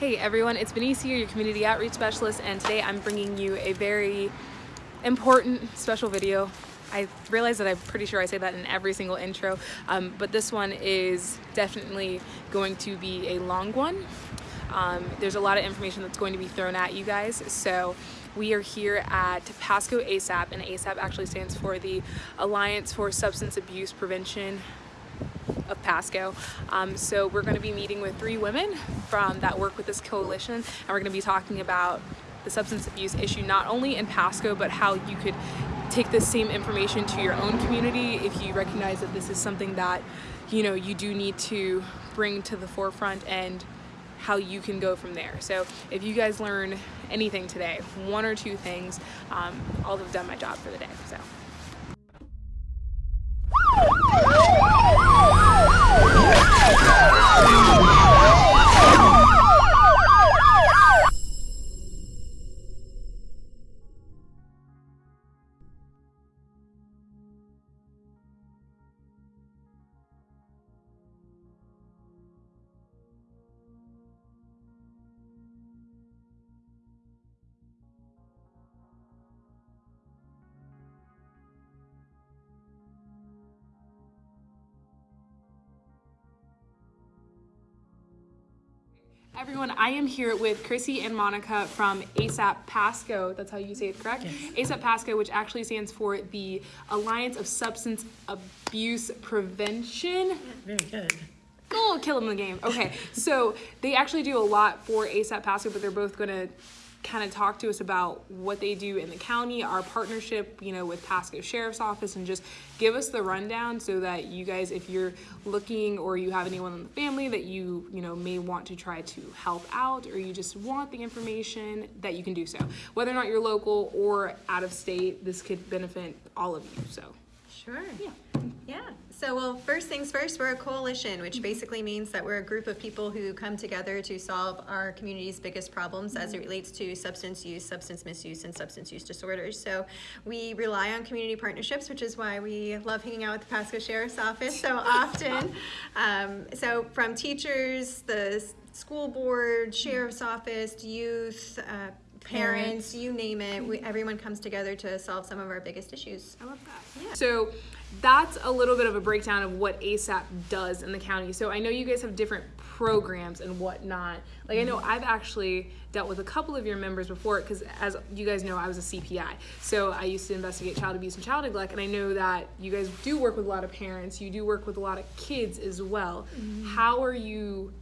Hey everyone, it's Benice here, your community outreach specialist, and today I'm bringing you a very important special video. I realize that I'm pretty sure I say that in every single intro, um, but this one is definitely going to be a long one. Um, there's a lot of information that's going to be thrown at you guys, so we are here at Pasco ASAP, and ASAP actually stands for the Alliance for Substance Abuse Prevention of Pasco. Um, so we're going to be meeting with three women from that work with this coalition and we're going to be talking about the substance abuse issue not only in Pasco but how you could take this same information to your own community if you recognize that this is something that you know you do need to bring to the forefront and how you can go from there. So if you guys learn anything today, one or two things, um, I'll have done my job for the day. So. Ah! Everyone, I am here with Chrissy and Monica from ASAP Pasco. That's how you say it, correct? Yes. ASAP Pasco, which actually stands for the Alliance of Substance Abuse Prevention. Very good. Oh, kill him in the game. Okay, so they actually do a lot for ASAP Pasco, but they're both going to kind of talk to us about what they do in the county, our partnership, you know, with Pasco Sheriff's Office, and just give us the rundown so that you guys, if you're looking or you have anyone in the family that you, you know, may want to try to help out or you just want the information, that you can do so. Whether or not you're local or out of state, this could benefit all of you, so. Sure. Yeah. Yeah. So, well, first things first, we're a coalition, which basically means that we're a group of people who come together to solve our community's biggest problems as it relates to substance use, substance misuse, and substance use disorders. So, we rely on community partnerships, which is why we love hanging out with the Pasco Sheriff's Office so often. Um, so, from teachers, the school board, sheriff's office, youth, uh, parents, you name it, we, everyone comes together to solve some of our biggest issues. I love that. Yeah. So that's a little bit of a breakdown of what ASAP does in the county. So I know you guys have different programs and whatnot. Like I know mm-hmm. I've actually dealt with a couple of your members before because as you guys know I was a CPI. So I used to investigate child abuse and child neglect and I know that you guys do work with a lot of parents, you do work with a lot of kids as well. Mm-hmm. How are you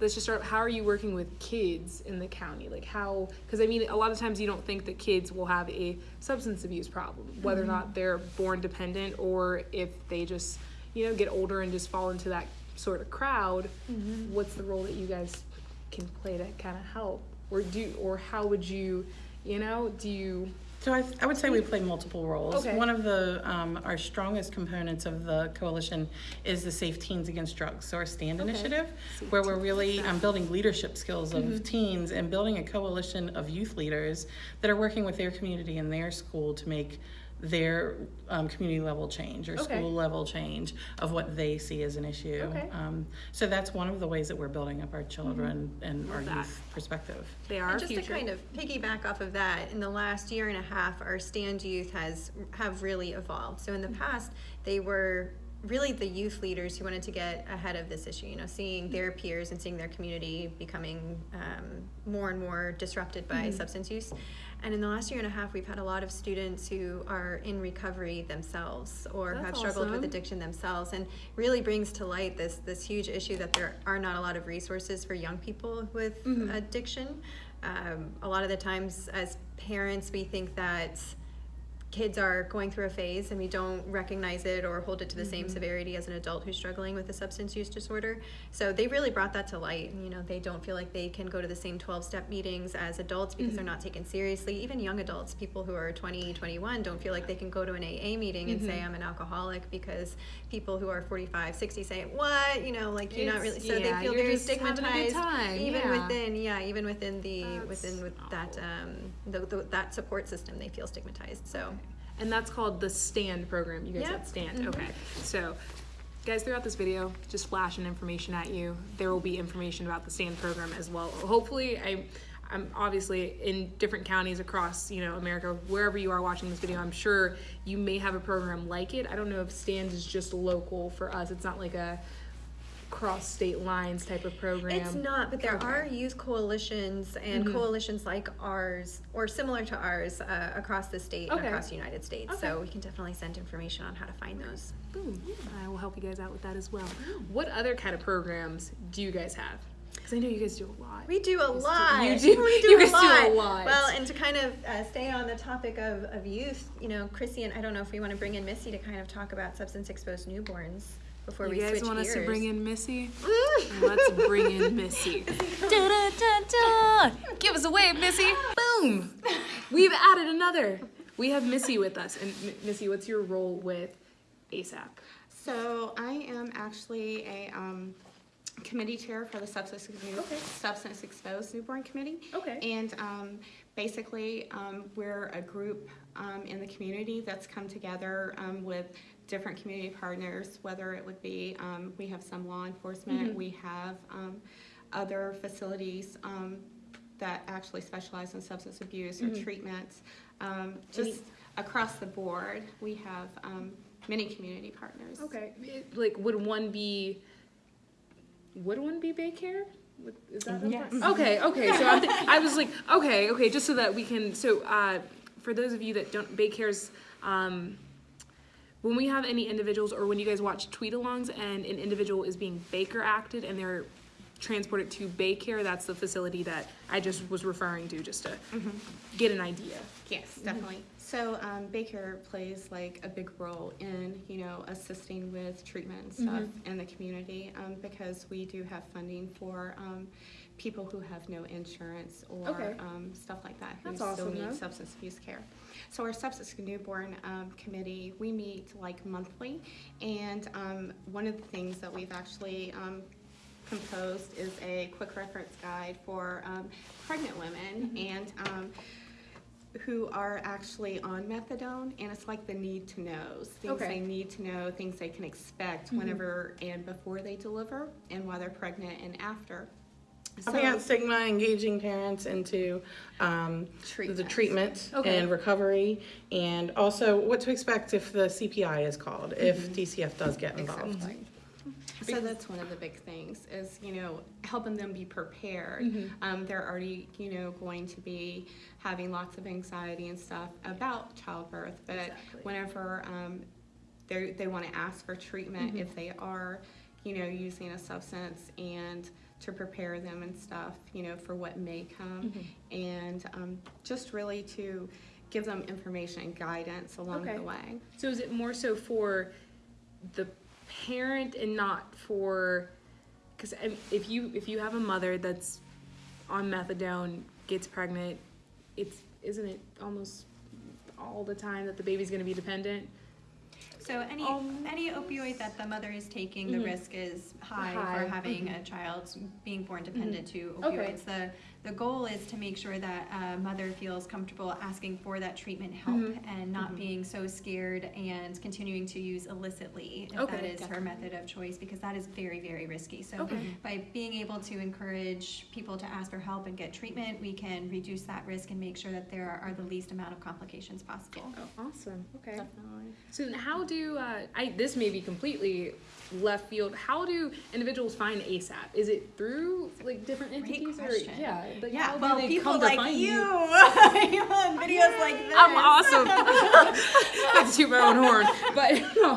let's just start how are you working with kids in the county like how because i mean a lot of times you don't think that kids will have a substance abuse problem whether mm-hmm. or not they're born dependent or if they just you know get older and just fall into that sort of crowd mm-hmm. what's the role that you guys can play to kind of help or do or how would you you know do you so I, I would say we play multiple roles. Okay. One of the um, our strongest components of the coalition is the Safe Teens Against Drugs. So our STAND okay. initiative, Safe where we're really um, building leadership skills of mm-hmm. teens and building a coalition of youth leaders that are working with their community and their school to make their um, community level change or okay. school level change of what they see as an issue. Okay. Um, so that's one of the ways that we're building up our children mm-hmm. and Love our that. youth perspective. They are and just future. to kind of piggyback off of that. In the last year and a half, our stand youth has have really evolved. So in the mm-hmm. past, they were really the youth leaders who wanted to get ahead of this issue, you know, seeing their peers and seeing their community becoming um, more and more disrupted by mm-hmm. substance use. And in the last year and a half, we've had a lot of students who are in recovery themselves or That's have struggled awesome. with addiction themselves and really brings to light this, this huge issue that there are not a lot of resources for young people with mm-hmm. addiction. Um, a lot of the times as parents, we think that kids are going through a phase and we don't recognize it or hold it to the mm-hmm. same severity as an adult who's struggling with a substance use disorder. So they really brought that to light. You know, they don't feel like they can go to the same 12 step meetings as adults because mm-hmm. they're not taken seriously. Even young adults, people who are 20, 21, don't feel like they can go to an AA meeting mm-hmm. and say, mm-hmm. I'm an alcoholic because people who are 45, 60 say, What? You know, like you're it's, not really. So yeah, they feel very stigmatized. Even yeah. within, yeah, even within the, That's within with that, um, the, the, that support system, they feel stigmatized. So. And that's called the STAND program. You guys yep. STAND. Mm-hmm. Okay. So guys, throughout this video, just flashing information at you. There will be information about the stand program as well. Hopefully, I, I'm obviously in different counties across, you know, America, wherever you are watching this video, I'm sure you may have a program like it. I don't know if stand is just local for us. It's not like a cross state lines type of program. It's not, but there Okay. are youth coalitions and Mhm. coalitions like ours or similar to ours uh, across the state and across the United States. Okay. So we can definitely send information on how to find those. Boom. I will help you guys out with that as well. What other kind of programs do you guys have? Because I know you guys do a lot. We do a lot. you do- We do you a guys do a lot. lot. Well, and to kind of uh, stay on the topic of, of youth, you know, Chrissy and I don't know if we want to bring in Missy to kind of talk about substance exposed newborns before you we guys switch want gears. us to bring in Missy? Let's bring in Missy. Da-da-da-da. Give us a wave, Missy. Boom. We've added another. We have Missy with us. And M- Missy, what's your role with ASAP? So I am actually a um, committee chair for the Substance, Okay. Substance Exposed Newborn Committee. Okay. And um, basically, um, we're a group um, in the community that's come together um, with different community partners, whether it would be, um, we have some law enforcement, Mhm. we have um, other facilities um, that actually specialize in substance abuse or Mhm. treatments. Um, Just across the board, we have um, many community partners. Okay. Like, would one be, would one be Baycare? Is that Yes. part? Okay, okay. So I was like, okay, okay, just so that we can, so uh, for those of you that don't, Baycare's, um, when we have any individuals or when you guys watch tweet alongs and an individual is being Baycare acted and they're transported to Baycare, that's the facility that I just was referring to just to get an idea. Yes, definitely. So um, Baker plays like a big role in, you know, assisting with treatment and stuff in the community um, because we do have funding for um, people who have no insurance or Okay. um, stuff like that who That's still awesome, need though. substance abuse care. So our substance newborn um, committee, we meet like monthly, and um, one of the things that we've actually um, composed is a quick reference guide for um, pregnant women and um, who are actually on methadone, and it's like the need to knows things Okay. they need to know, things they can expect Mm-hmm. whenever and before they deliver, and while they're pregnant and after. Helping out stigma, engaging parents into um, the Treatment. treatment Okay. and recovery, and also what to expect if the CPI is called, if DCF does get involved. Exactly. So that's one of the big things is, you know, helping them be prepared. Mm-hmm. Um, they're already, you know, going to be having lots of anxiety and stuff about childbirth, but Exactly. whenever um, they they want to ask for treatment, Mm-hmm. if they are, you know, using a substance and to prepare them and stuff, you know, for what may come, Mm-hmm. and um, just really to give them information and guidance along Okay. the way. So is it more so for the parent and not for because if you if you have a mother that's on methadone gets pregnant, it's isn't it almost all the time that the baby's going to be dependent? So any Um, any opioid that the mother is taking, the Mhm. risk is high, High, for having a child being born dependent to opioids. Okay. The the goal is to make sure that a mother feels comfortable asking for that treatment help Mhm. and not being so scared and continuing to use illicitly if Okay, that is her method of choice because that is very very risky. So Okay. by being able to encourage people to ask for help and get treatment, we can reduce that risk and make sure that there are the least amount of complications possible. Oh, awesome. Okay. Definitely. So how do uh, I? This may be completely left field. How do individuals find ASAP? Is it through like different Great entities question. or yeah? Like, Yeah, well, people like you, you? on videos like this. I'm awesome. Not to toot my own horn, but so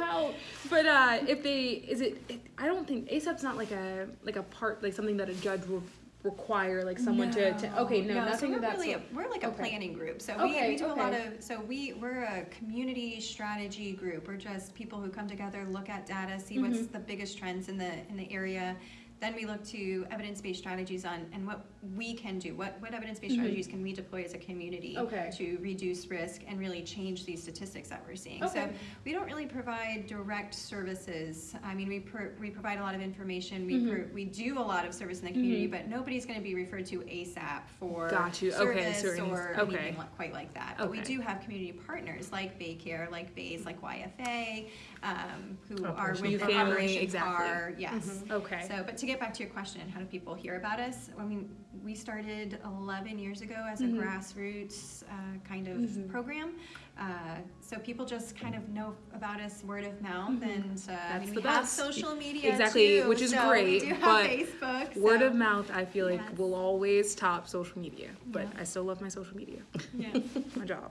how? But uh, if they is it, it? I don't think ASAP's not like a like a part like something that a judge will require like someone to, to okay no, so nothing we're of that really a, we're like a Okay. planning group. So Okay, we, we do a lot of so we we're a community strategy group. We're just people who come together, look at data, see what's Mm-hmm. the biggest trends in the in the area, then we look to evidence-based strategies on, and what we can do, what, what evidence-based Mhm. strategies can we deploy as a community Okay. to reduce risk and really change these statistics that we're seeing. So we don't really provide direct services. I mean, we pro- we provide a lot of information. We Mhm. pro- we do a lot of service in the community, but nobody's going to be referred to ASAP for Got you. Service certain- or okay. anything like, quite like that. But we do have community partners like Baycare, like Bays, like YFA, um, who are with the Family, Operation exactly. PAR. Yes. Okay. So, but to get back to your question, how do people hear about us? I mean, we started 11 years ago as a Mhm. grassroots uh, kind of Mhm. program. Uh, so people just kind of know about us word of mouth, Mhm. and uh, I That's mean, the we have best. social media Exactly, too, which is so great, We do have but Facebook. Word of mouth, I feel like Yes. will always top social media, but Yeah. I still love my social media. Yeah. my job.